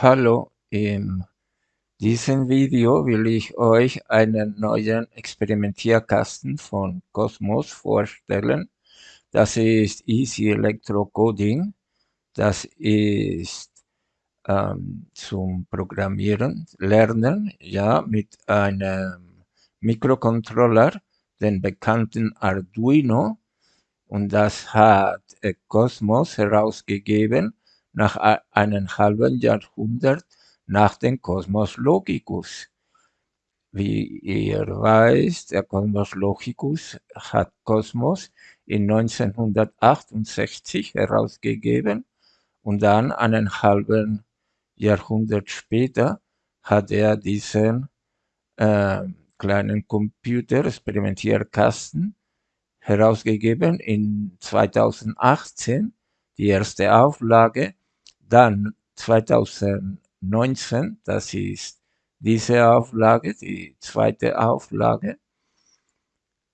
Hallo, in diesem Video will ich euch einen neuen Experimentierkasten von Cosmos vorstellen. Das ist Easy Electro Coding. Das ist ähm, zum Programmieren, Lernen, ja, mit einem Mikrocontroller, den bekannten Arduino. Und das hat äh, Cosmos herausgegeben nach einem halben Jahrhundert nach dem Cosmos Logicus. Wie ihr weißt, der Cosmos Logicus hat Cosmos in 1968 herausgegeben und dann einen halben Jahrhundert später hat er diesen äh, kleinen Computer, Experimentierkasten, herausgegeben in 2018, die erste Auflage, dann 2019, das ist diese Auflage, die zweite Auflage.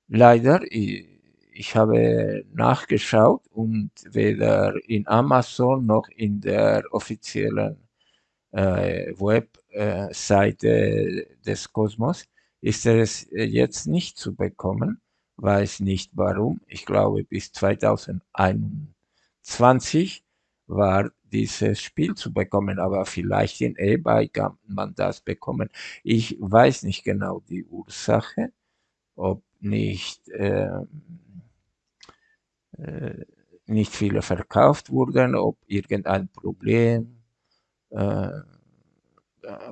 Leider, ich habe nachgeschaut und weder in Amazon noch in der offiziellen äh, Webseite des Kosmos ist es jetzt nicht zu bekommen. Weiß nicht warum. Ich glaube, bis 2021 war dieses Spiel zu bekommen, aber vielleicht in eBay kann man das bekommen. Ich weiß nicht genau die Ursache, ob nicht, äh, äh, nicht viele verkauft wurden, ob irgendein Problem, äh,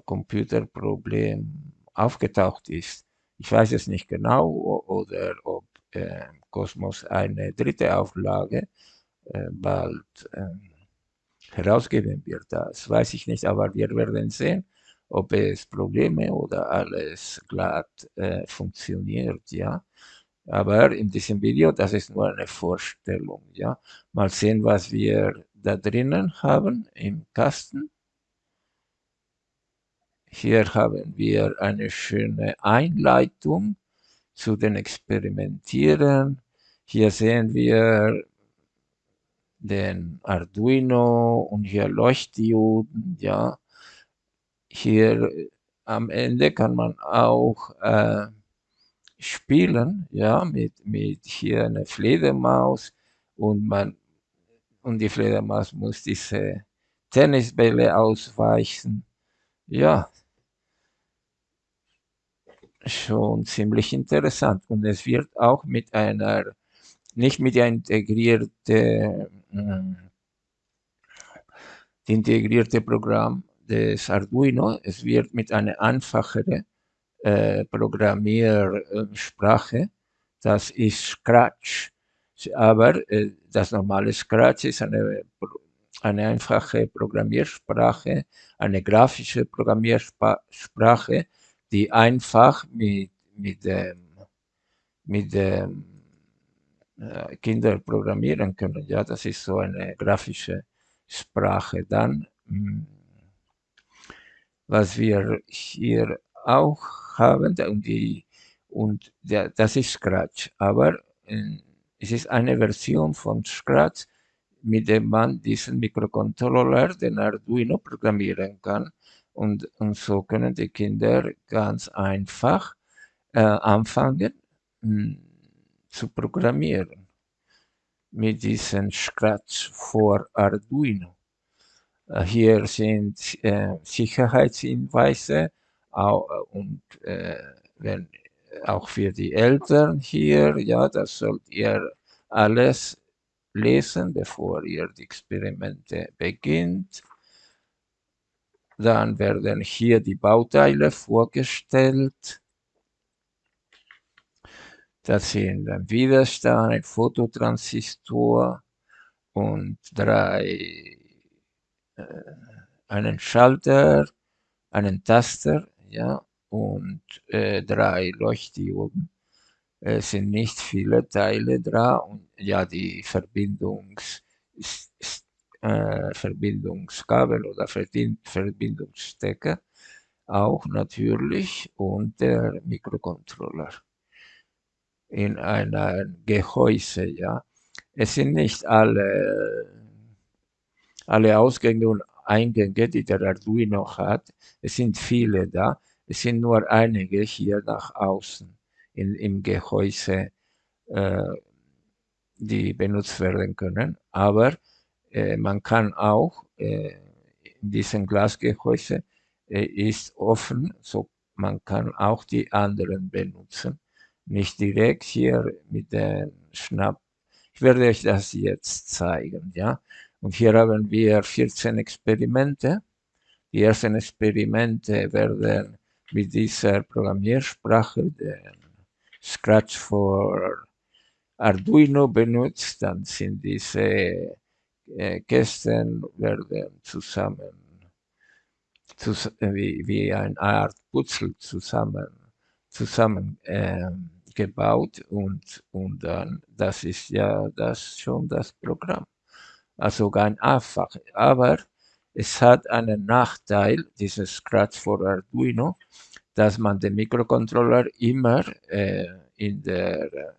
Computerproblem aufgetaucht ist. Ich weiß es nicht genau oder ob äh, Cosmos eine dritte Auflage äh, bald äh, herausgeben wird. Das weiß ich nicht, aber wir werden sehen, ob es Probleme oder alles glatt äh, funktioniert, ja. Aber in diesem Video, das ist nur eine Vorstellung, ja. Mal sehen, was wir da drinnen haben im Kasten. Hier haben wir eine schöne Einleitung zu den Experimentieren. Hier sehen wir den Arduino und hier Leuchtdioden, ja. Hier äh, am Ende kann man auch äh, spielen, ja, mit, mit hier eine Fledermaus und man und die Fledermaus muss diese Tennisbälle ausweichen. Ja, schon ziemlich interessant. Und es wird auch mit einer, nicht mit der integrierte, äh, die integrierte Programm des Arduino, es wird mit einer einfacheren äh, Programmiersprache, das ist Scratch. Aber äh, das normale Scratch ist eine, eine einfache Programmiersprache, eine grafische Programmiersprache, die einfach mit, mit dem, mit dem äh, Kinder programmieren können. Ja, das ist so eine grafische Sprache. Dann, hm, was wir hier auch haben, und, die, und der, das ist Scratch, aber äh, es ist eine Version von Scratch, mit dem man diesen Mikrocontroller, den Arduino, programmieren kann. Und, und so können die Kinder ganz einfach äh, anfangen hm, zu programmieren mit diesem Scratch vor Arduino. Hier sind äh, Sicherheitshinweise auch, äh, und äh, wenn, auch für die Eltern hier, ja, das sollt ihr alles lesen, bevor ihr die Experimente beginnt. Dann werden hier die Bauteile vorgestellt. Das sind ein Widerstand, ein Fototransistor und drei, äh, einen Schalter, einen Taster, ja, und äh, drei Leuchtdioden. Es sind nicht viele Teile dran und ja, die Verbindungs äh, Verbindungskabel oder Verbindungsstecker auch natürlich und der Mikrocontroller in einem Gehäuse, ja. Es sind nicht alle, alle Ausgänge und Eingänge, die der Arduino hat. Es sind viele da. Es sind nur einige hier nach außen in, im Gehäuse, äh, die benutzt werden können. Aber äh, man kann auch äh, in diesem Glasgehäuse äh, ist offen, so man kann auch die anderen benutzen. Nicht direkt hier mit dem Schnapp. Ich werde euch das jetzt zeigen, ja. Und hier haben wir 14 Experimente. Die ersten Experimente werden mit dieser Programmiersprache, den Scratch for Arduino benutzt, dann sind diese äh, Kästen werden zusammen, zus wie, wie eine Art Putzel zusammen, zusammen äh, gebaut und, und dann, das ist ja das schon das Programm. Also ganz einfach. Aber es hat einen Nachteil, dieses Scratch for Arduino, dass man den Mikrocontroller immer äh, in der äh,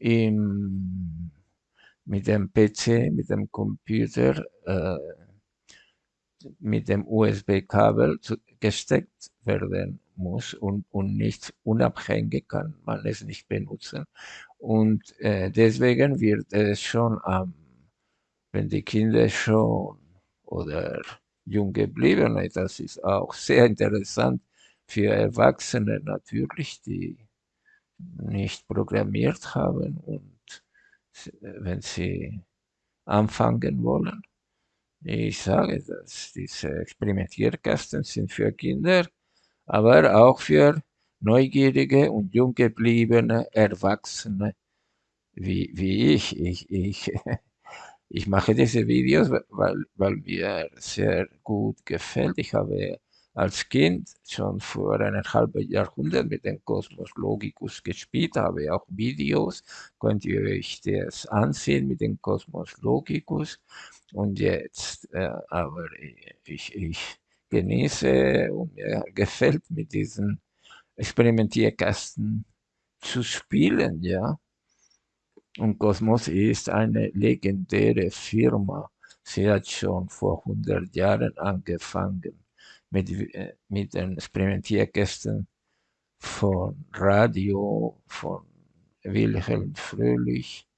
im, mit dem PC, mit dem Computer, äh, mit dem USB-Kabel gesteckt werden muss und, und nicht unabhängig kann man es nicht benutzen. Und äh, deswegen wird es schon am, wenn die Kinder schon oder Junggebliebene, das ist auch sehr interessant für Erwachsene natürlich, die nicht programmiert haben und wenn sie anfangen wollen. Ich sage, dass diese Experimentierkästen sind für Kinder, aber auch für neugierige und junggebliebene Erwachsene wie, wie ich. Ich, ich ich mache diese Videos, weil, weil mir sehr gut gefällt. Ich habe als Kind schon vor einem halben Jahrhundert mit dem Cosmos Logicus gespielt, habe auch Videos, könnt ihr euch das ansehen mit dem Cosmos Logicus. Und jetzt, äh, aber ich, ich genieße und mir gefällt mit diesen Experimentierkasten zu spielen, ja. Und Cosmos ist eine legendäre Firma. Sie hat schon vor 100 Jahren angefangen mit, äh, mit den Experimentierkästen von Radio, von Wilhelm Fröhlich.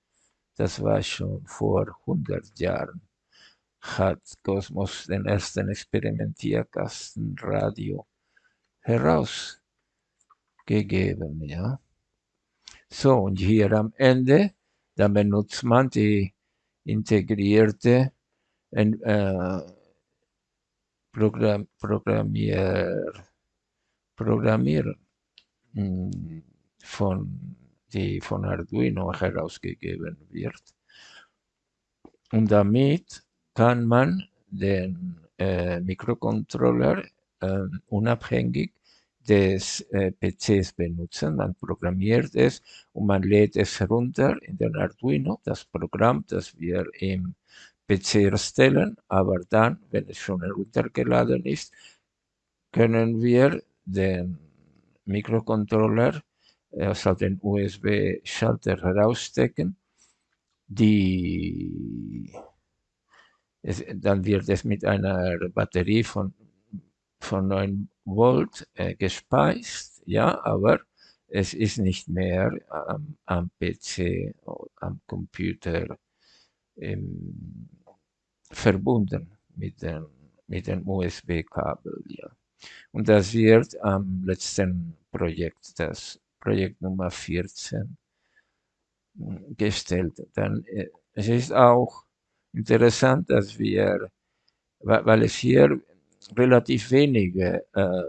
Das war schon vor 100 Jahren. Hat Cosmos den ersten Experimentierkasten Radio herausgegeben, ja. So, und hier am Ende dann benutzt man die integrierte äh, Programm, Programmier, Programmier hm, von, die von Arduino herausgegeben wird. Und damit kann man den äh, Mikrocontroller äh, unabhängig des äh, PCs benutzen. Man programmiert es und man lädt es herunter in den Arduino, das Programm, das wir im PC erstellen. Aber dann, wenn es schon heruntergeladen ist, können wir den Mikrocontroller also den USB-Schalter herausstecken. Die, es, dann wird es mit einer Batterie von, von 9 Volt äh, gespeist, ja, aber es ist nicht mehr am, am PC, am Computer ähm, verbunden mit dem, mit dem USB-Kabel, ja. Und das wird am letzten Projekt, das Projekt Nummer 14, gestellt. Dann, äh, es ist auch interessant, dass wir, weil es hier relativ wenige äh,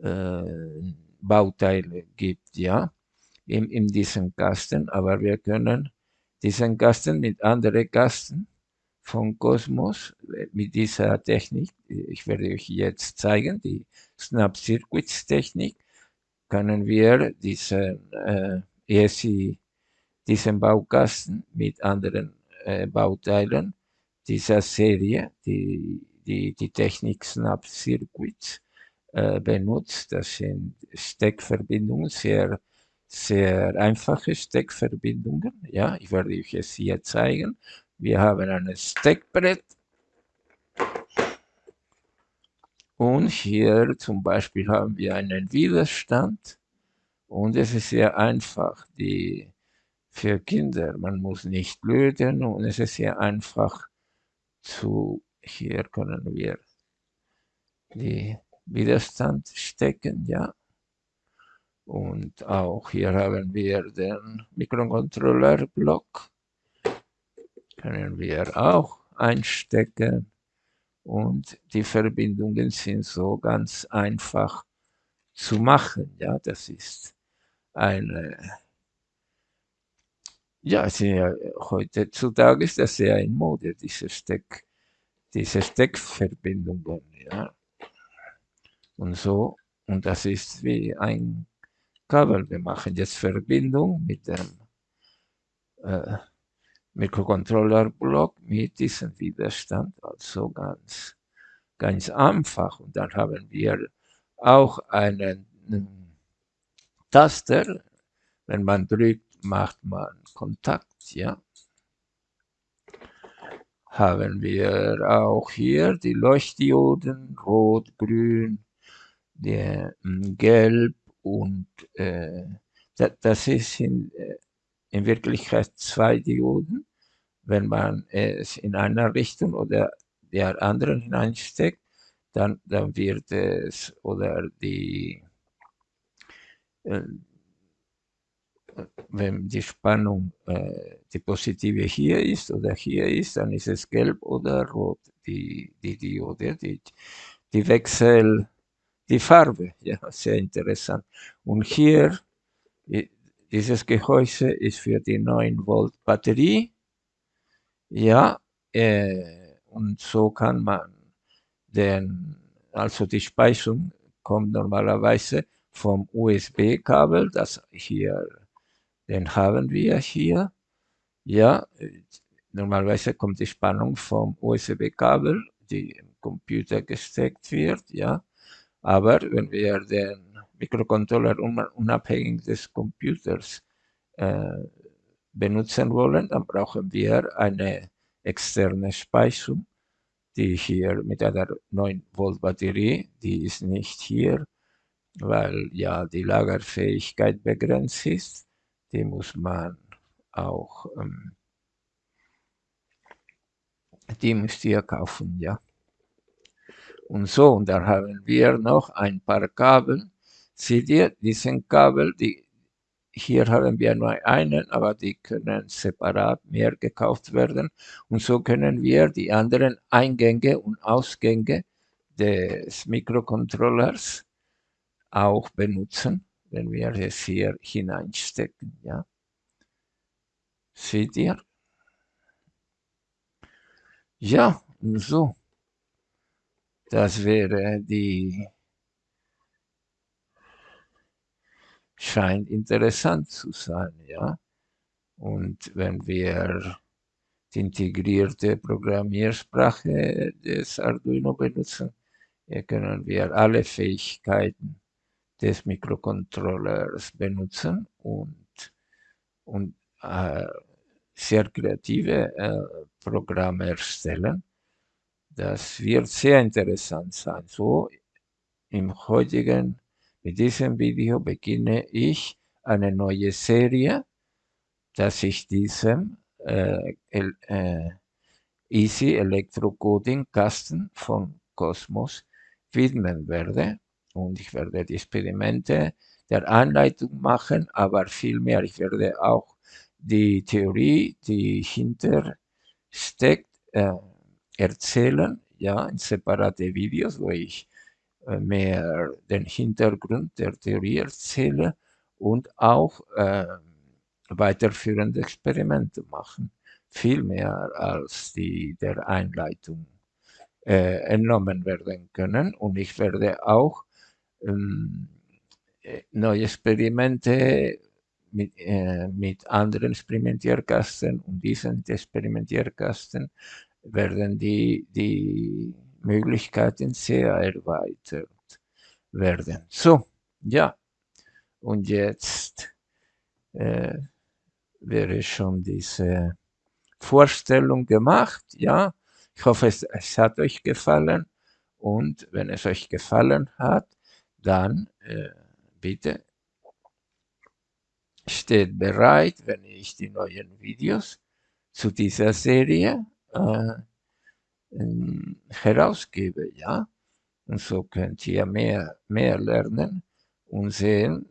äh, Bauteile gibt, ja, in, in diesem Kasten, aber wir können diesen Kasten mit anderen Kasten von Cosmos, mit dieser Technik, ich werde euch jetzt zeigen, die Snap Circuits Technik, können wir diesen äh, ESI, diesen Baukasten mit anderen äh, Bauteilen dieser Serie, die die, die Technik Snap Circuits äh, benutzt. Das sind Steckverbindungen, sehr, sehr einfache Steckverbindungen. Ja, ich werde euch es hier zeigen. wir haben ein Steckbrett und hier zum Beispiel haben wir einen Widerstand und es ist sehr einfach, die für Kinder, man muss nicht löten und es ist sehr einfach zu, hier können wir die Widerstand stecken, ja. Und auch hier haben wir den Mikrocontroller-Block. Können wir auch einstecken. Und die Verbindungen sind so ganz einfach zu machen. Ja, das ist eine, ja, sehr, heutzutage ist das sehr in Mode, diese Steck, diese Steckverbindungen. Ja. Und so, und das ist wie ein Kabel. Wir machen jetzt Verbindung mit dem äh, Mikrocontroller-Block mit diesem Widerstand, also ganz, ganz einfach. Und dann haben wir auch einen, einen Taster. Wenn man drückt, macht man Kontakt, ja. Haben wir auch hier die Leuchtdioden, rot, grün, der, gelb, und äh, das ist in, äh, in Wirklichkeit zwei Dioden. Wenn man es in einer Richtung oder der anderen hineinsteckt, dann, dann wird es oder die äh, wenn die Spannung äh, die positive hier ist oder hier ist, dann ist es gelb oder rot, die, die Diode, die, die Wechsel, die Farbe, ja, sehr interessant. Und hier, dieses Gehäuse ist für die 9 Volt Batterie, ja, äh, und so kann man den, also die Speisung kommt normalerweise vom USB-Kabel, das hier, den haben wir hier, ja, normalerweise kommt die Spannung vom USB-Kabel, die im Computer gesteckt wird, ja, aber wenn wir den Mikrocontroller unabhängig des Computers äh, benutzen wollen, dann brauchen wir eine externe Speisung, die hier mit einer 9 Volt Batterie, die ist nicht hier, weil ja die Lagerfähigkeit begrenzt ist. Die muss man auch, ähm, die müsst ihr kaufen, ja und so. Und da haben wir noch ein paar Kabel. Seht ihr, diesen Kabel, die, hier haben wir nur einen, aber die können separat mehr gekauft werden. Und so können wir die anderen Eingänge und Ausgänge des Mikrocontrollers auch benutzen, wenn wir es hier hineinstecken. Ja. Seht ihr? Ja, und so. Das wäre die, scheint interessant zu sein, ja. Und wenn wir die integrierte Programmiersprache des Arduino benutzen, können wir alle Fähigkeiten des Mikrocontrollers benutzen und, und äh, sehr kreative äh, Programme erstellen das wird sehr interessant sein. So, im heutigen, mit diesem Video beginne ich eine neue Serie, dass ich diesem äh, äh, Easy Electrocoding Kasten von Cosmos widmen werde. Und ich werde die Experimente der Anleitung machen, aber vielmehr, ich werde auch die Theorie, die hintersteckt, äh, erzählen, ja, in separate Videos, wo ich äh, mehr den Hintergrund der Theorie erzähle und auch äh, weiterführende Experimente machen. Viel mehr als die der Einleitung äh, entnommen werden können. Und ich werde auch ähm, äh, neue Experimente mit, äh, mit anderen Experimentierkasten und diesen Experimentierkasten werden die, die Möglichkeiten sehr erweitert werden. So, ja, und jetzt äh, wäre schon diese Vorstellung gemacht. Ja, ich hoffe, es, es hat euch gefallen. Und wenn es euch gefallen hat, dann äh, bitte steht bereit, wenn ich die neuen Videos zu dieser Serie äh, herausgebe. Ja, und so könnt ihr mehr, mehr lernen und sehen,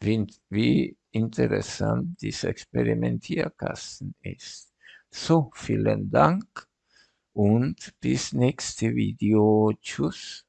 wie, wie interessant dieser Experimentierkasten ist. So, vielen Dank und bis nächste Video. Tschüss.